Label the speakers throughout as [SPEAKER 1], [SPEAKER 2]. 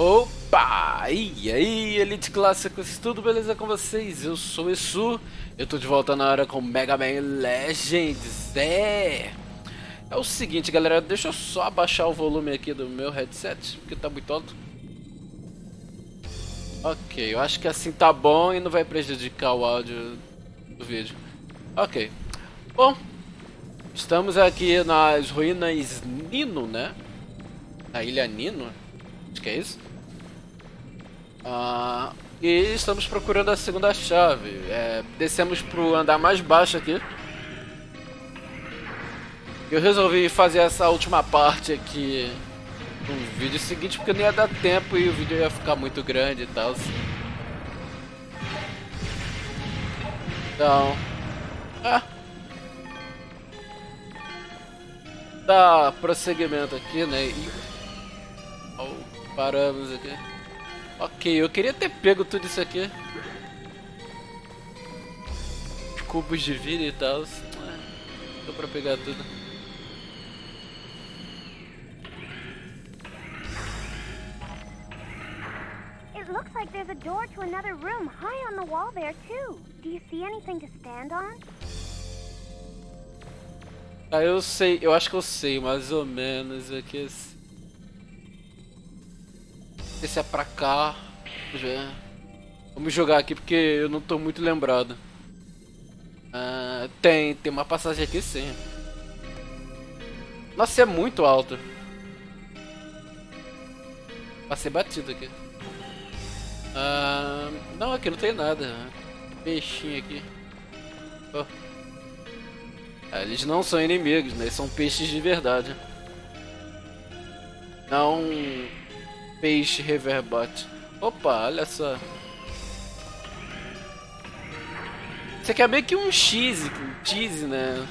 [SPEAKER 1] Opa! E aí, Elite Clássicos, tudo beleza com vocês? Eu sou o Esu, eu tô de volta na hora com Mega Man Legends, é... É o seguinte, galera, deixa eu só abaixar o volume aqui do meu headset, porque tá muito alto. Ok, eu acho que assim tá bom e não vai prejudicar o áudio do vídeo. Ok. Bom, estamos aqui nas ruínas Nino, né? Na ilha Nino, acho que é isso. Ah, e estamos procurando a segunda chave. É, descemos pro andar mais baixo aqui. Eu resolvi fazer essa última parte aqui no vídeo seguinte porque não ia dar tempo e o vídeo ia ficar muito grande e tal. Então... Ah. Dá prosseguimento aqui, né? E... Oh, paramos aqui. Ok, eu queria ter pego tudo isso aqui. Cubos de vida e tal. É, deu pra pegar tudo.
[SPEAKER 2] It looks like there's a door to another room high on the wall there too. Do you see anything to stand on?
[SPEAKER 1] Ah, eu sei, eu acho que eu sei mais ou menos aqui. Esse é pra cá. Já. Vamos jogar aqui porque eu não tô muito lembrado. Ah, tem, tem uma passagem aqui sim. Nossa, é muito alto. Passei batido aqui. Ah, não, aqui não tem nada. Peixinho aqui. Oh. Ah, eles não são inimigos, né? São peixes de verdade. Não peixe reverbate. Opa, olha só. Isso aqui é meio que um cheese, um cheese, né?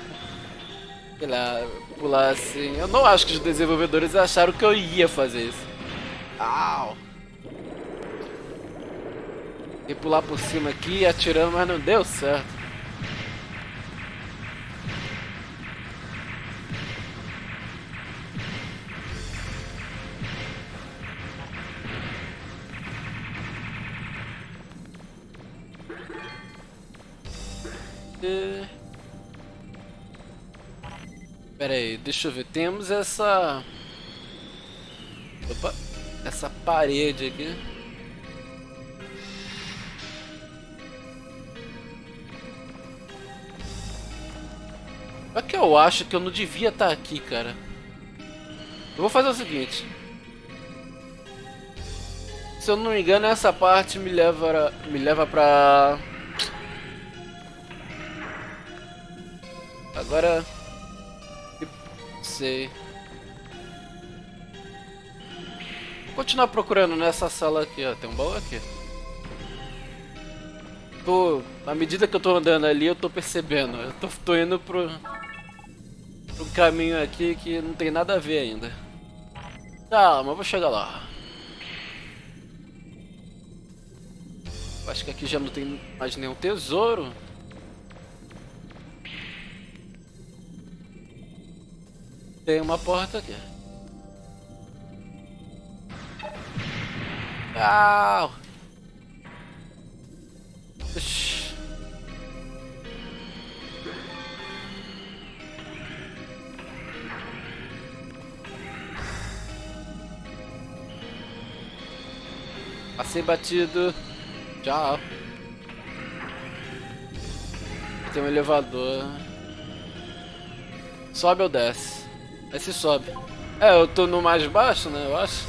[SPEAKER 1] Sei lá, pular assim. Eu não acho que os desenvolvedores acharam que eu ia fazer isso. Au! E pular por cima aqui, atirando, mas não deu certo. Pera aí, deixa eu ver. Temos essa... Opa! Essa parede aqui. Só que eu acho que eu não devia estar aqui, cara. Eu vou fazer o seguinte. Se eu não me engano, essa parte me leva, me leva pra Agora... Sei. Vou continuar procurando nessa sala aqui, ó. Tem um baú aqui. Tô... Na medida que eu tô andando ali, eu tô percebendo. Eu tô, tô indo pro... Pro caminho aqui que não tem nada a ver ainda. Calma, eu vou chegar lá. Acho que aqui já não tem mais nenhum tesouro. Tem uma porta aqui. Au! Ixi. Passei batido. Tchau. Tem um elevador. Sobe ou desce? Aí se sobe. É, eu tô no mais baixo, né, eu acho.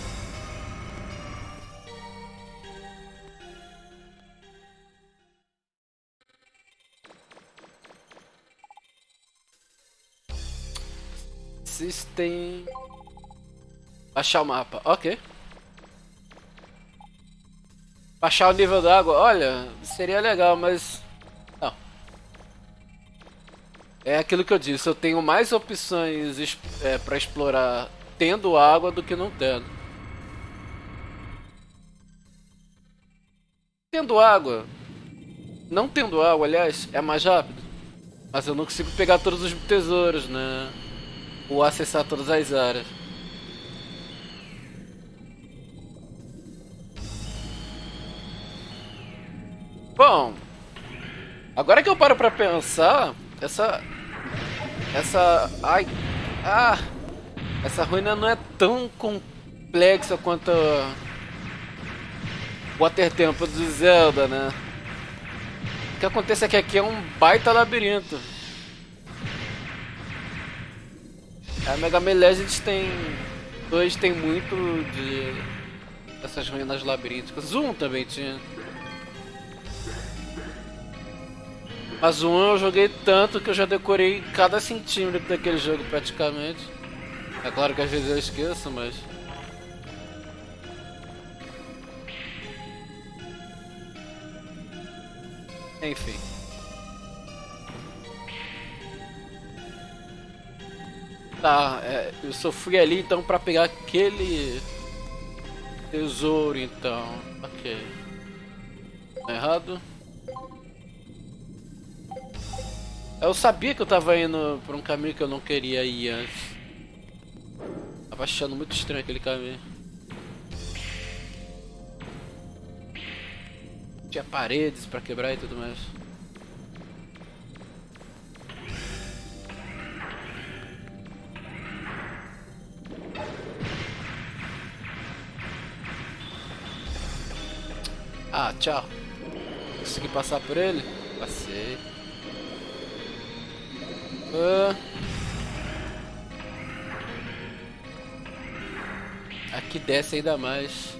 [SPEAKER 1] System... Baixar o mapa, ok. Baixar o nível da água, olha, seria legal, mas é aquilo que eu disse, eu tenho mais opções é, para explorar tendo água do que não tendo. Tendo água, não tendo água, aliás, é mais rápido. Mas eu não consigo pegar todos os tesouros, né? Ou acessar todas as áreas. Bom, agora que eu paro pra pensar, essa... Essa... Ai... Ah... Essa ruína não é tão complexa quanto... Water Temple do Zelda, né? O que acontece é que aqui é um baita labirinto. A Mega Man Legends tem... Dois tem muito de... Essas ruínas labirínticas. Um também tinha. Mas o 1 eu joguei tanto que eu já decorei cada centímetro daquele jogo praticamente. É claro que às vezes eu esqueço, mas... Enfim. Tá, é, eu só fui ali então pra pegar aquele tesouro então. Ok. Tá errado. Eu sabia que eu tava indo por um caminho que eu não queria ir antes. Tava achando muito estranho aquele caminho. Tinha paredes pra quebrar e tudo mais. Ah, tchau. Consegui passar por ele? Passei. Uh. Aqui desce ainda mais.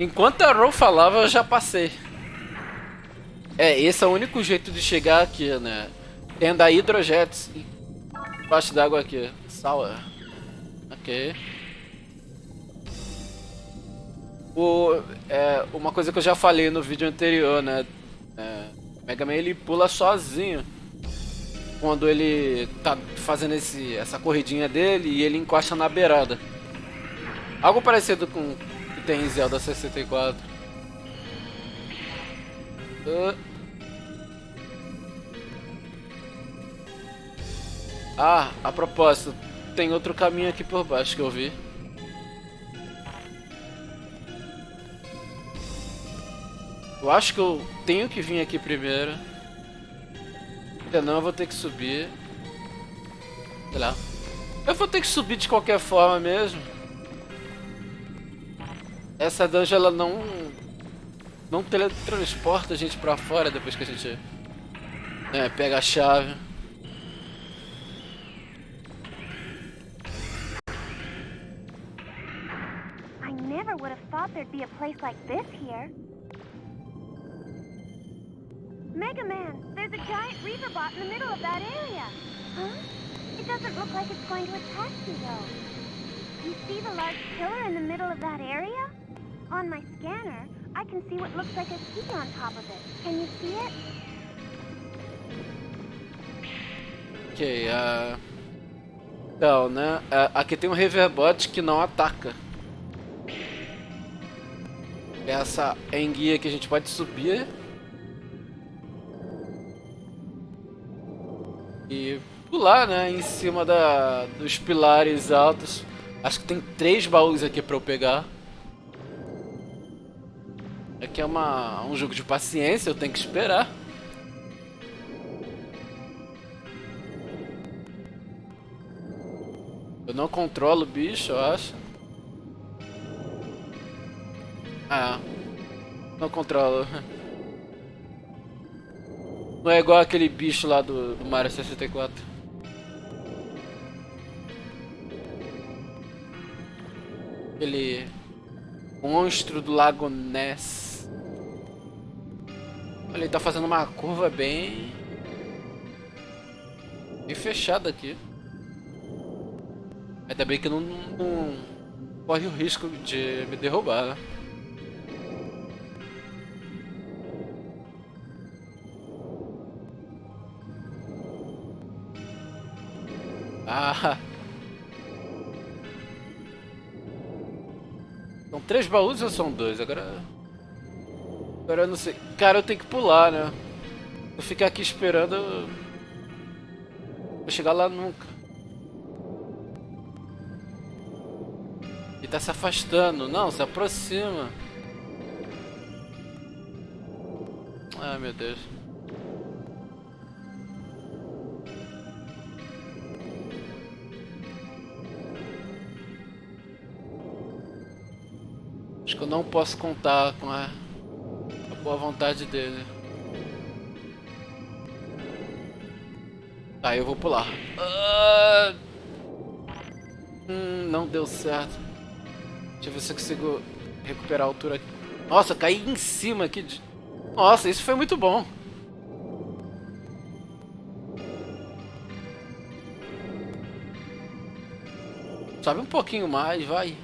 [SPEAKER 1] Enquanto a Ro falava, eu já passei. É, esse é o único jeito de chegar aqui, né? Tendo a hidrojetos embaixo d'água aqui. Sour. Ok. O, é, uma coisa que eu já falei no vídeo anterior, né? É, Mega Man ele pula sozinho quando ele tá fazendo esse, essa corridinha dele e ele encosta na beirada. Algo parecido com que tem em Zelda 64. Uh. Ah, a propósito, tem outro caminho aqui por baixo que eu vi. Eu acho que eu tenho que vir aqui primeiro. Senão eu vou ter que subir. Sei lá. Eu vou ter que subir de qualquer forma mesmo. Essa dungeon ela não... Não teletransporta a gente pra fora depois que a gente... É, pega a chave.
[SPEAKER 2] I never would have thought there'd be a place like this here. Mega Man, there's a giant Reaver bot in the middle of that area. Huh? It doesn't look like it's going to attack you, though. You see the large in the middle of that area? On my scanner, I can see what looks like a key on top of it. Can you see it?
[SPEAKER 1] Ok, uh... Então, né? Uh, aqui tem um Reverbot que não ataca. Essa enguia que a gente pode subir E pular, né, em cima da, dos pilares altos. Acho que tem três baús aqui pra eu pegar. Aqui é uma, um jogo de paciência, eu tenho que esperar. Eu não controlo o bicho, eu acho. Ah, não controlo. Não é igual aquele bicho lá do, do Mario 64. Aquele monstro do Lago Ness. Olha, ele tá fazendo uma curva bem... Bem fechada aqui. Ainda bem que não, não corre o risco de me derrubar, né? Ah! São três baús ou são dois? Agora... Agora eu não sei. Cara, eu tenho que pular, né? Vou ficar aqui esperando... Vou chegar lá nunca. Ele tá se afastando. Não, se aproxima. Ai, meu Deus. Acho que eu não posso contar com a boa vontade dele. Tá, eu vou pular. Ah, hum, não deu certo. Deixa eu ver se eu consigo recuperar a altura aqui. Nossa, caí em cima aqui. De... Nossa, isso foi muito bom. Sobe um pouquinho mais, vai.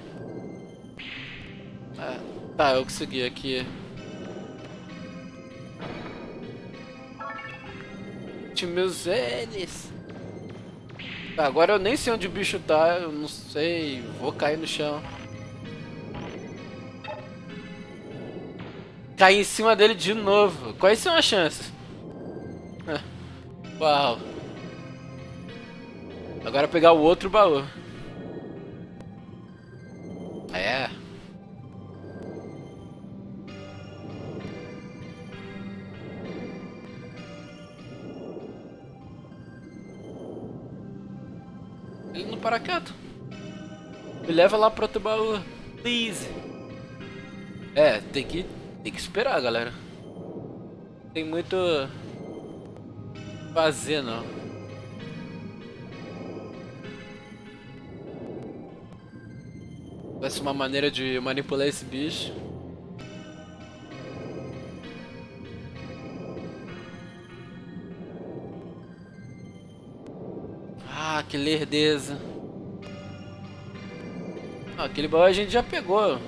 [SPEAKER 1] É, tá, eu consegui aqui. Meus. Tá, agora eu nem sei onde o bicho tá, eu não sei, vou cair no chão. Cair em cima dele de novo. Quais são as chances? Uau. Agora pegar o outro baú. Leva lá pro outro baú. Please. É, tem que, tem que esperar, galera. Tem muito... Fazer, não. Ser uma maneira de manipular esse bicho. Ah, que lerdeza. Ah, aquele baú a gente já pegou.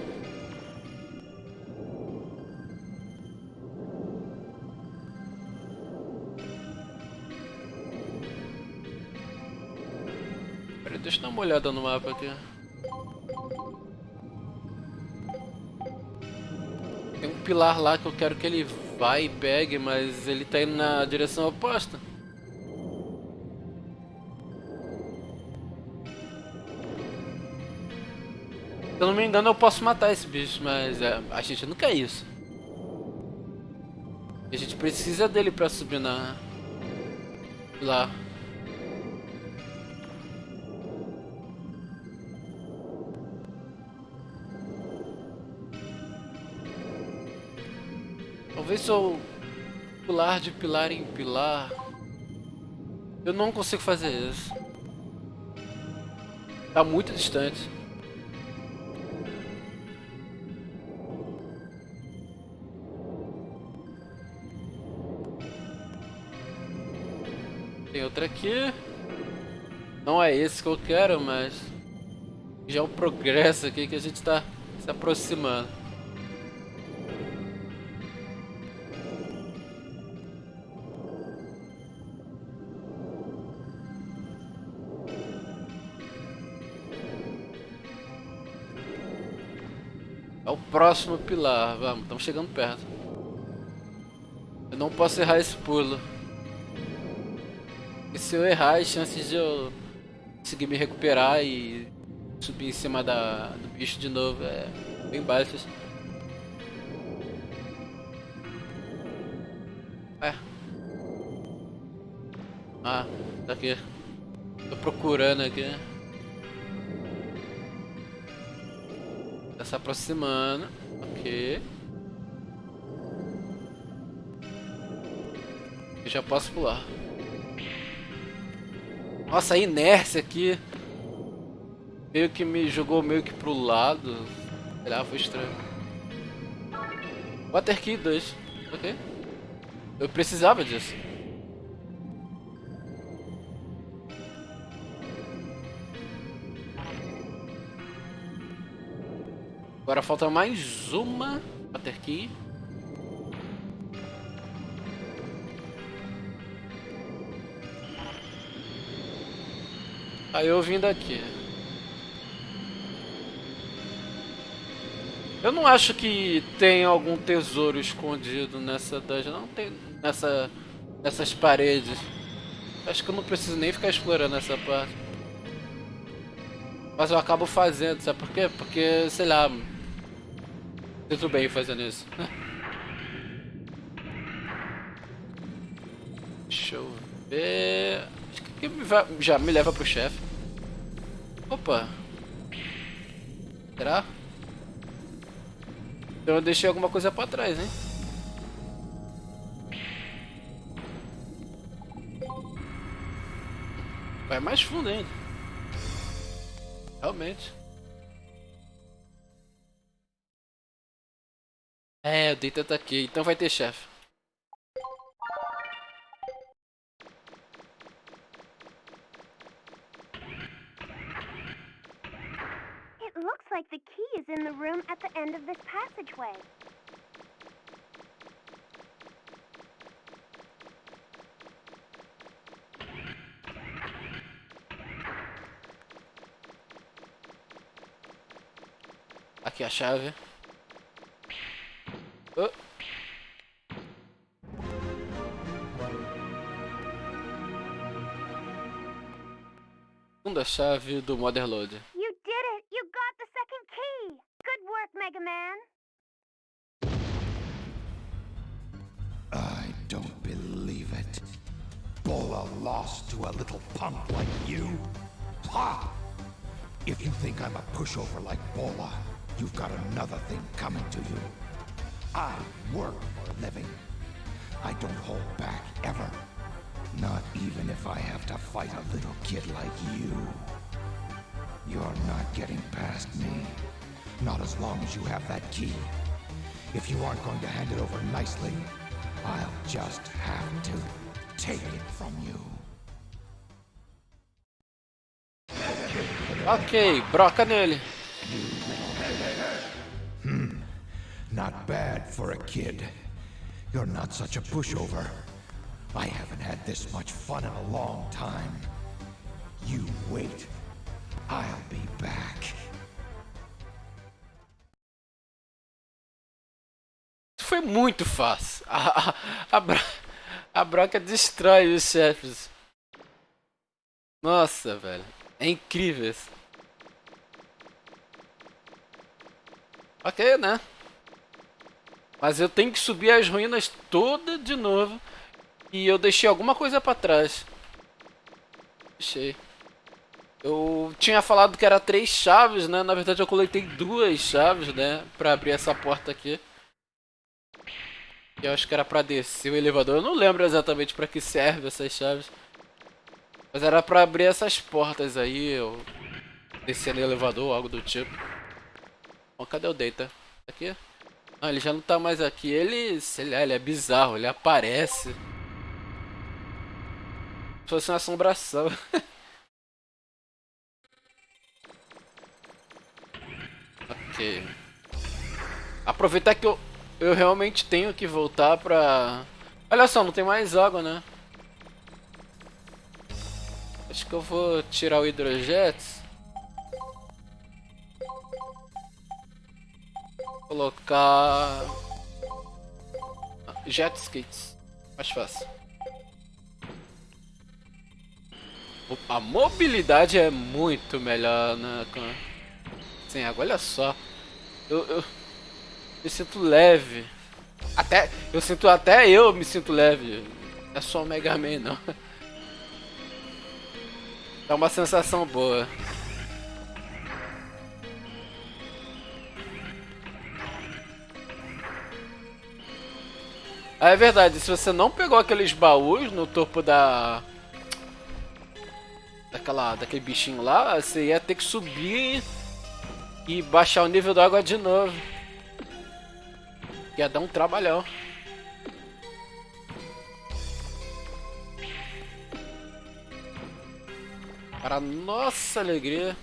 [SPEAKER 1] Peraí, deixa eu dar uma olhada no mapa aqui. Tem um pilar lá que eu quero que ele vá e pegue, mas ele tá indo na direção oposta. Se eu não me engano, eu posso matar esse bicho, mas é, a gente não quer isso. A gente precisa dele pra subir na... Lá. Talvez se eu pular de pilar em pilar... Eu não consigo fazer isso. Tá muito distante. Tem outra aqui. Não é esse que eu quero, mas... Já é um progresso aqui que a gente está se aproximando. É o próximo pilar. Vamos, estamos chegando perto. Eu não posso errar esse pulo. Se eu errar, as chances de eu conseguir me recuperar e subir em cima da, do bicho de novo é bem baixas. É. Ah, tá aqui. Tô procurando aqui. Tá se aproximando. Ok. Eu já posso pular. Nossa, a inércia aqui meio que me jogou meio que pro lado. Sei lá, foi estranho. Water Key 2. Ok. Eu precisava disso. Agora falta mais uma Water Key. Aí eu vim daqui. Eu não acho que tem algum tesouro escondido nessa dungeon. Não tem nessa, nessas paredes. Acho que eu não preciso nem ficar explorando essa parte. Mas eu acabo fazendo, sabe por quê? Porque, sei lá... Sinto bem fazendo isso. Deixa eu ver... Acho que já me leva pro chefe. Opa. Será? Então eu deixei alguma coisa pra trás, hein? Vai mais fundo ainda. Realmente. É, o Data tá aqui, então vai ter chefe.
[SPEAKER 2] End of this passageway.
[SPEAKER 1] Aqui a chave. Oh. Segunda chave do Motherload.
[SPEAKER 2] Mega Man!
[SPEAKER 3] I don't believe it. Bola lost to a little punk like you? Ha! If you think I'm a pushover like Bola, you've got another thing coming to you. I work for a living. I don't hold back, ever. Not even if I have to fight a little kid like you. You're not getting past me. Not as long as you have that key. If you aren't going to hand it over nicely, I'll just have to take it from you.
[SPEAKER 1] Ok, broca nele.
[SPEAKER 3] Hmm, not bad for a kid. You're not such a pushover. I haven't had this much fun in a long time. You wait. I'll be back.
[SPEAKER 1] Foi muito fácil. A, a, a, a broca destrói os chefes. Nossa, velho. É incrível isso. Ok, né? Mas eu tenho que subir as ruínas todas de novo. E eu deixei alguma coisa pra trás. Deixei. Eu tinha falado que era três chaves, né? Na verdade eu coletei duas chaves, né? Pra abrir essa porta aqui. Eu acho que era pra descer o elevador. Eu não lembro exatamente pra que serve essas chaves. Mas era pra abrir essas portas aí. Eu descer no elevador, algo do tipo. Bom, cadê o Data? Aqui? Ah, ele já não tá mais aqui. Ele, sei lá, ele é bizarro. Ele aparece. Se fosse uma assombração. ok. Aproveitar que eu, eu realmente tenho que voltar pra... Olha só, não tem mais água, né? Acho que eu vou tirar o hidrojet. Colocar... Jet skis. Mais fácil. A mobilidade é muito melhor né, sem água. Olha só. Eu, eu me sinto leve. Até, eu sinto até eu me sinto leve. É só o Mega Man não. É uma sensação boa. Ah, é verdade, se você não pegou aqueles baús no topo da... Daquela, daquele bichinho lá, você ia ter que subir e baixar o nível da água de novo. Ia dar um trabalhão. Para nossa alegria.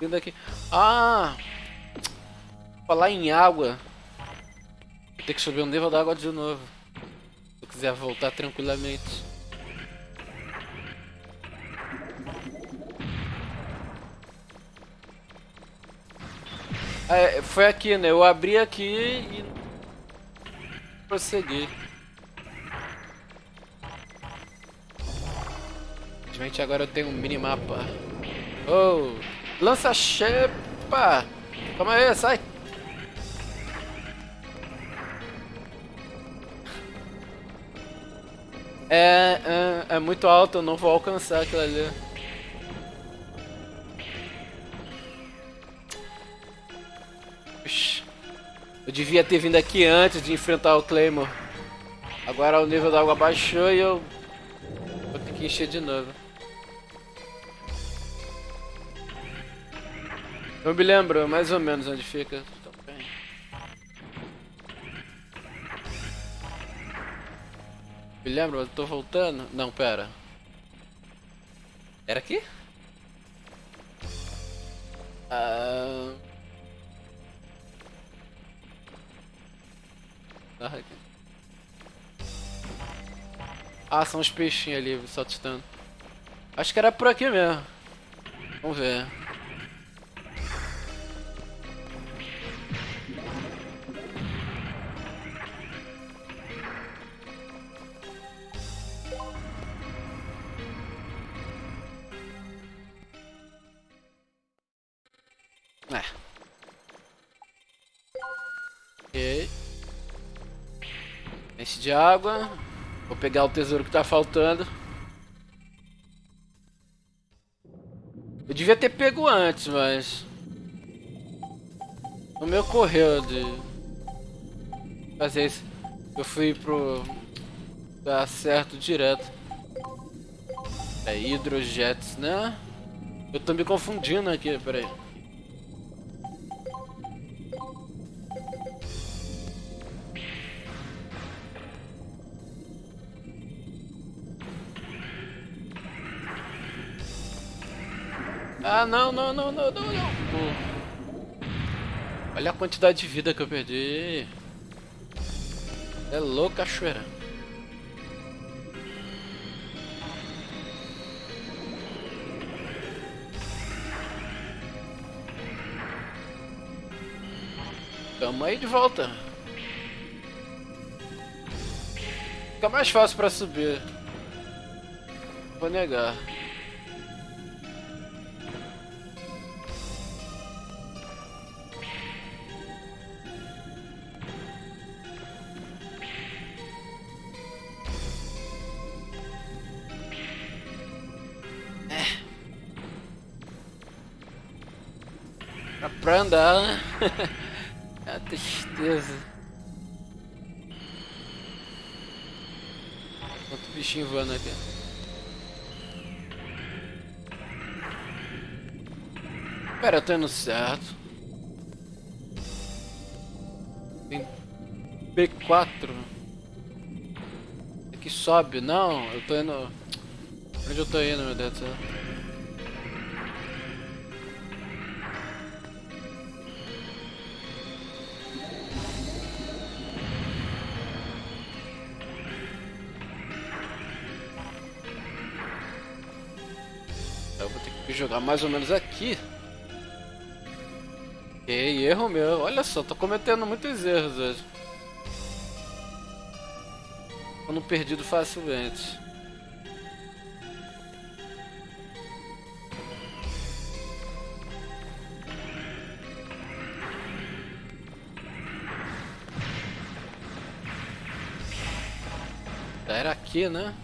[SPEAKER 1] Vindo aqui. Ah! Falar em água. Vou ter que subir o nível da água de novo. Se eu quiser voltar tranquilamente. É, foi aqui, né? Eu abri aqui e prossegui. Infelizmente agora eu tenho um minimapa. Oh! Lança chepa! Calma aí, sai! É, é, é muito alto, eu não vou alcançar aquilo ali. Devia ter vindo aqui antes de enfrentar o Claymore. Agora o nível da água baixou e eu vou ter que encher de novo. Eu me lembro mais ou menos onde fica. Me lembro, eu tô voltando. Não, pera. Era aqui? Ah... Ah, são os peixinhos ali saltitando. Acho que era por aqui mesmo. Vamos ver. De água. Vou pegar o tesouro que tá faltando. Eu devia ter pego antes, mas... Não me ocorreu de... Fazer isso. Eu fui pro... Dar certo direto. É hidrojets, né? Eu tô me confundindo aqui, peraí. Ah, não, não, não, não, não, não. Olha a quantidade de vida que eu perdi. É louco, cachoeira. Tamo aí de volta. Fica mais fácil pra subir. Vou negar. Andar, né? é a tristeza. Outro bichinho voando aqui. Pera, eu tô indo certo. Tem B4. Aqui sobe, não, eu tô indo... Onde eu tô indo, meu Deus do céu? Jogar mais ou menos aqui. E erro meu. Olha só, tô cometendo muitos erros hoje. Tô perdido facilmente. Era aqui, né?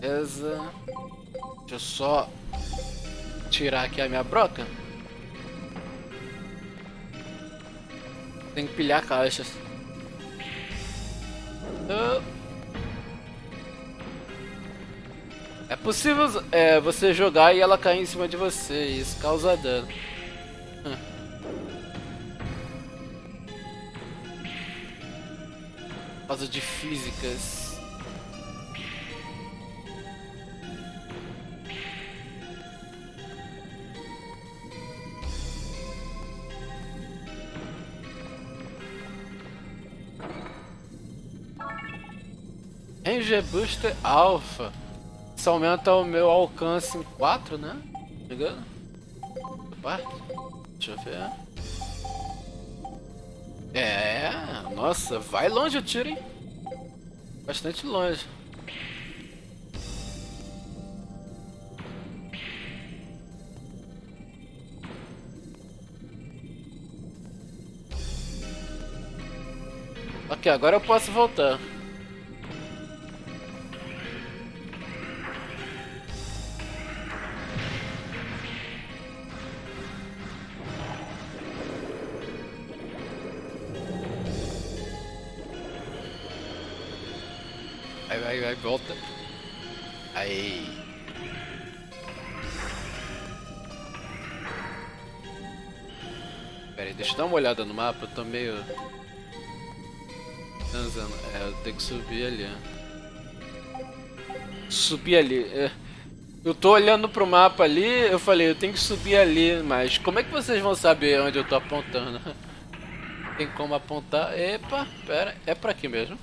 [SPEAKER 1] Beleza. Deixa eu só tirar aqui a minha broca. Tem que pilhar caixas. É possível é, você jogar e ela cair em cima de você, isso causa dano. Hum. Por causa de físicas. Ranger Booster Alpha. Isso aumenta o meu alcance em 4, né? Parte. Deixa eu ver. É, nossa, vai longe o tiro, hein? Bastante longe. Ok, agora eu posso voltar. Vai, volta. Aí. Pera aí, deixa eu dar uma olhada no mapa, eu tô meio... Transando. É, eu tenho que subir ali. Subir ali. É. Eu tô olhando pro mapa ali, eu falei, eu tenho que subir ali, mas como é que vocês vão saber onde eu tô apontando? Tem como apontar? Epa, pera, é pra aqui mesmo.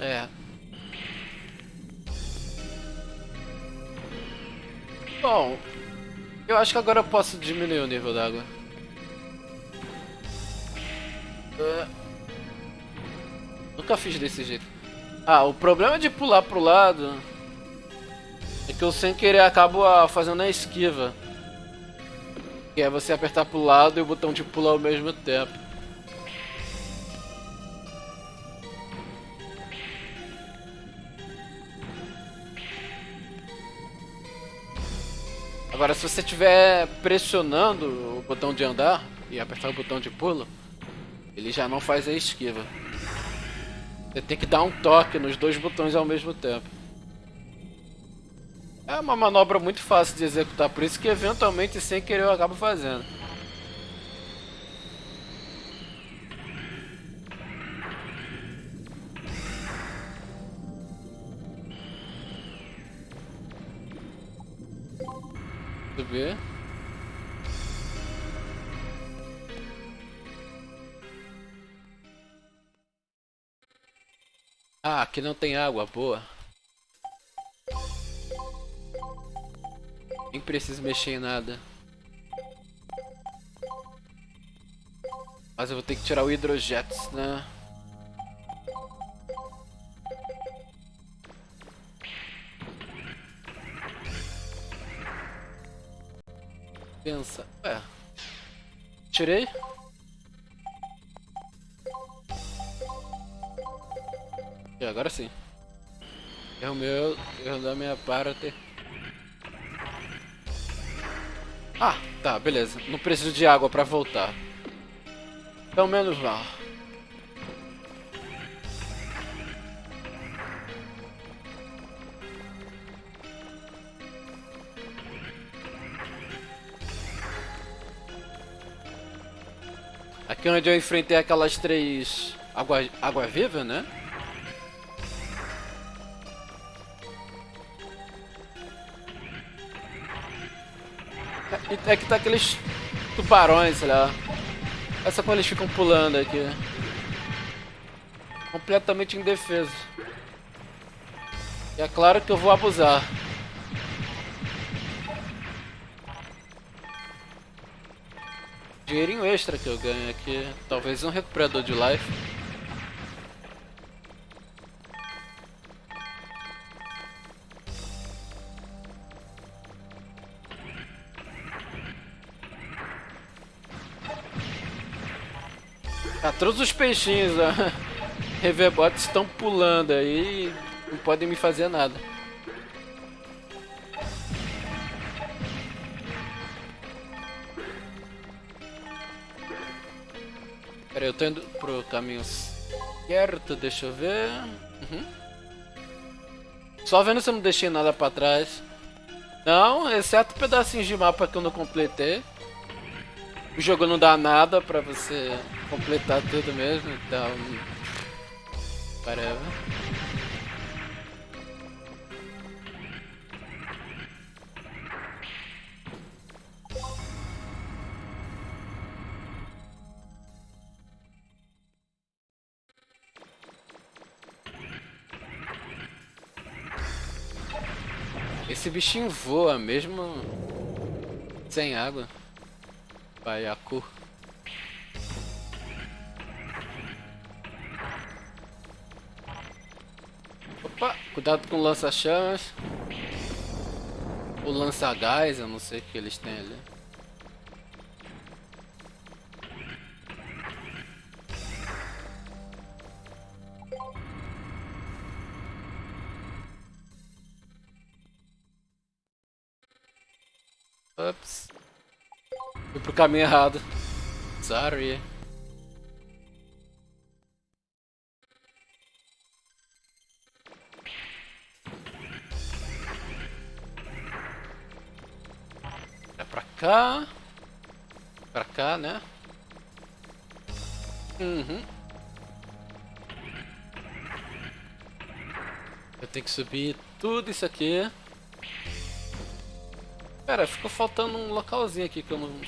[SPEAKER 1] É. Bom, eu acho que agora eu posso diminuir o nível d'água. É. Nunca fiz desse jeito. Ah, o problema de pular pro lado é que eu sem querer acabo ah, fazendo a esquiva. Que é você apertar pro lado e o botão de pular ao mesmo tempo. Se você estiver pressionando o botão de andar e apertar o botão de pulo, ele já não faz a esquiva. Você tem que dar um toque nos dois botões ao mesmo tempo. É uma manobra muito fácil de executar, por isso que eventualmente sem querer eu acabo fazendo. Subir. Ah, aqui não tem água, boa. Nem preciso mexer em nada. Mas eu vou ter que tirar o hidrojetos, né? Pensa. É. Tirei. E agora sim. Erro meu, erro da minha parte. Ah, tá, beleza. Não preciso de água pra voltar. Pelo menos lá. Aqui onde eu enfrentei aquelas três água, água viva, né? É que tá aqueles tubarões, lá. Essa quando eles ficam pulando aqui. Completamente indefeso. E é claro que eu vou abusar. Dinheirinho extra que eu ganho aqui. Talvez um recuperador de life. Ah, todos os peixinhos da Reverbot estão pulando aí e não podem me fazer nada. Eu tô indo pro caminho certo, deixa eu ver. Uhum. Só vendo se eu não deixei nada pra trás. Não, exceto pedacinhos de mapa que eu não completei. O jogo não dá nada pra você completar tudo mesmo, então... Whatever. Esse bichinho voa mesmo sem água. Baiacu. Opa, cuidado com o lança-chamas. O lança-gás, eu não sei o que eles têm ali. Caminho errado. Sorry. É pra cá. Pra cá, né? Uhum. Eu tenho que subir tudo isso aqui. Cara, ficou faltando um localzinho aqui que eu não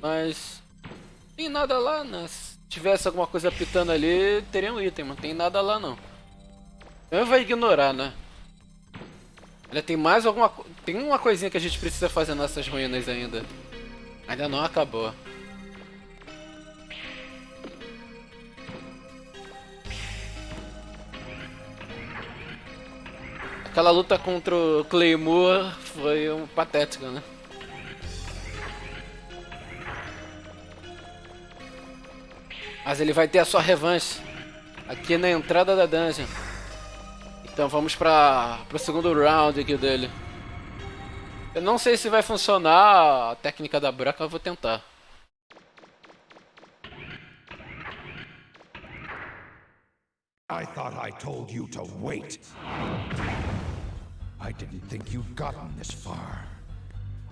[SPEAKER 1] mas... Tem nada lá, né? Se tivesse alguma coisa pitando ali, teria um item, mas tem nada lá não. Eu vou ignorar, né? Ainda tem mais alguma... Tem uma coisinha que a gente precisa fazer nessas ruínas ainda. Ainda não acabou. Aquela luta contra o Claymore foi um patética, né? Mas ele vai ter a sua revanche aqui na entrada da dungeon. Então vamos para o segundo round aqui dele. Eu não sei se vai funcionar a técnica da buraca, eu vou tentar.
[SPEAKER 3] I thought I told you to wait. I didn't think you'd gotten this far.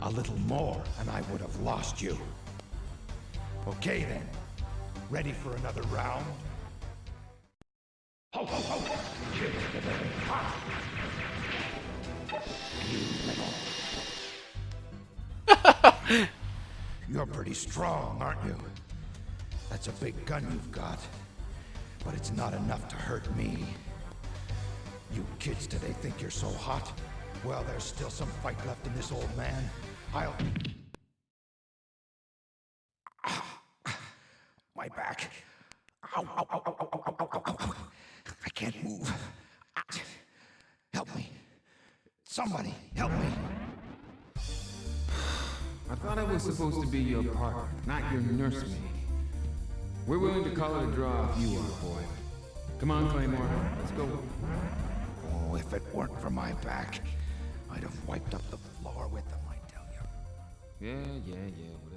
[SPEAKER 3] A little more, and I would have lost you. Okay then. Ready for another round? Ho, ho, ho! You're pretty strong, aren't you? That's a big gun you've got. But it's not enough to hurt me. You kids today think you're so hot? Well, there's still some fight left in this old man. I'll... My back. Ow, ow, ow, ow, ow, ow, ow, ow, ow. I can't move. Ah. Help me. Somebody, help me.
[SPEAKER 4] I thought I was supposed to be your partner, not your nursemaid. We're willing to call it a draw if you are, boy. Come on, Claymore. Let's go.
[SPEAKER 3] Oh, if it weren't for my back, I'd have wiped up the floor with them, I tell you.
[SPEAKER 4] Yeah, yeah, yeah, whatever you say.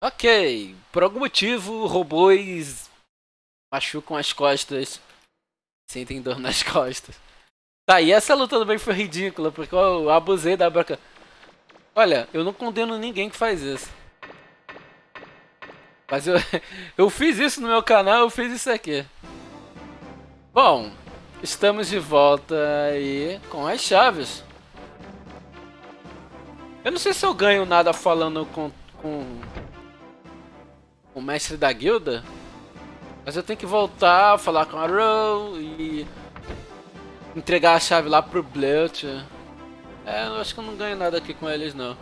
[SPEAKER 1] Ok, por algum motivo robôs machucam as costas, sentem dor nas costas. Tá, e essa luta também foi ridícula, porque eu abusei da broca. Olha, eu não condeno ninguém que faz isso. Mas eu, eu fiz isso no meu canal, eu fiz isso aqui. Bom, estamos de volta aí com as chaves. Eu não sei se eu ganho nada falando com, com o mestre da guilda. Mas eu tenho que voltar, falar com a Row e entregar a chave lá pro Blut. É, eu acho que eu não ganho nada aqui com eles não.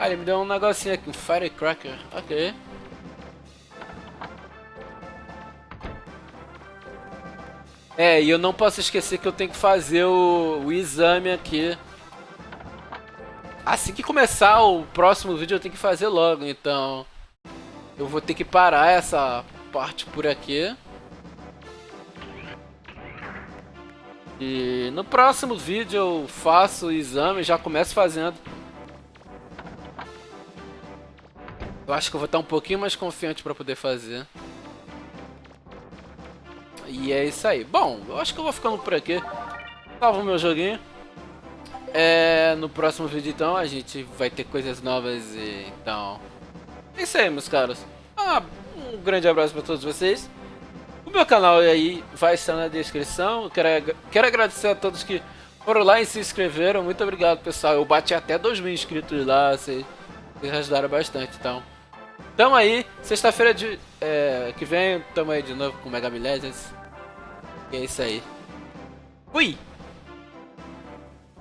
[SPEAKER 1] Ah, ele me deu um negocinho aqui, um Firecracker. Ok. É, e eu não posso esquecer que eu tenho que fazer o, o exame aqui. Assim que começar o próximo vídeo eu tenho que fazer logo, então... Eu vou ter que parar essa parte por aqui. E no próximo vídeo eu faço o exame, já começo fazendo. Eu acho que eu vou estar um pouquinho mais confiante para poder fazer. E é isso aí. Bom, eu acho que eu vou ficando por aqui. Salvo meu joguinho. É, no próximo vídeo então a gente vai ter coisas novas e então... É isso aí meus caros. Ah, um grande abraço para todos vocês. O meu canal aí vai estar na descrição. Quero, quero agradecer a todos que foram lá e se inscreveram. Muito obrigado pessoal. Eu bati até 2 mil inscritos lá. Vocês, vocês ajudaram bastante então. Tamo aí, sexta-feira de é, que vem, tamo aí de novo com Mega Legends. E é isso aí. Fui!